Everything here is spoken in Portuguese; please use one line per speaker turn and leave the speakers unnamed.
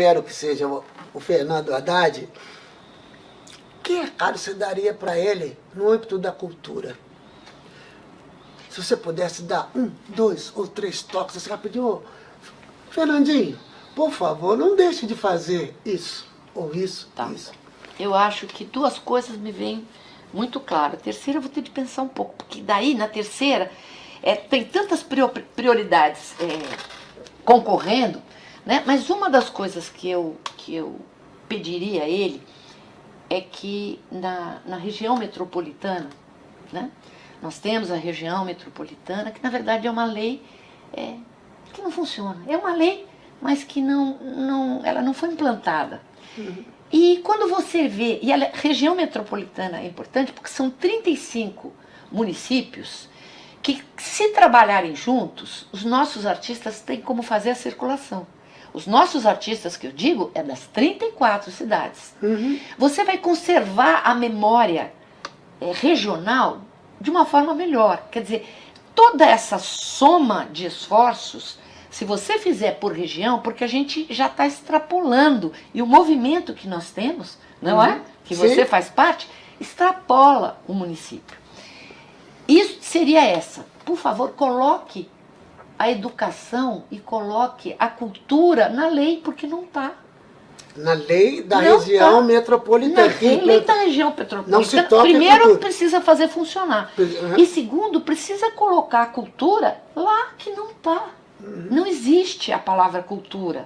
espero que seja o, Fernando Haddad, que recado você daria para ele no âmbito da cultura? Se você pudesse dar um, dois ou três toques, você rapidinho, Fernandinho, por favor, não deixe de fazer isso, ou isso,
Tá.
isso.
Eu acho que duas coisas me vêm muito claras. A terceira eu vou ter de pensar um pouco, porque daí na terceira é, tem tantas prio- prioridades é, concorrendo, né? mas uma das coisas que eu, que eu pediria a ele é que na, na região metropolitana, né? nós temos a região metropolitana, que na verdade é uma lei é, que não funciona. É uma lei, mas que não, não, ela não foi implantada. E quando você vê, e a região metropolitana é importante porque são 35 municípios que, se trabalharem juntos, os nossos artistas têm como fazer a circulação. Os nossos artistas, que eu digo, é das 34 cidades. Você vai conservar a memória é, regional de uma forma melhor. Quer dizer, toda essa soma de esforços, se você fizer por região, porque a gente já está extrapolando, e o movimento que nós temos, não é? Que
Sim.
você faz parte, extrapola o município. Isso seria essa. Por favor, coloque a educação e coloque a cultura na lei, porque não está.
Na lei da
Não
região
tá.
metropolitana.
Na lei da região petropolitana,
Não se toca
primeiro precisa fazer funcionar.
Uhum.
E segundo, precisa colocar a cultura lá que não está. Não existe a palavra cultura.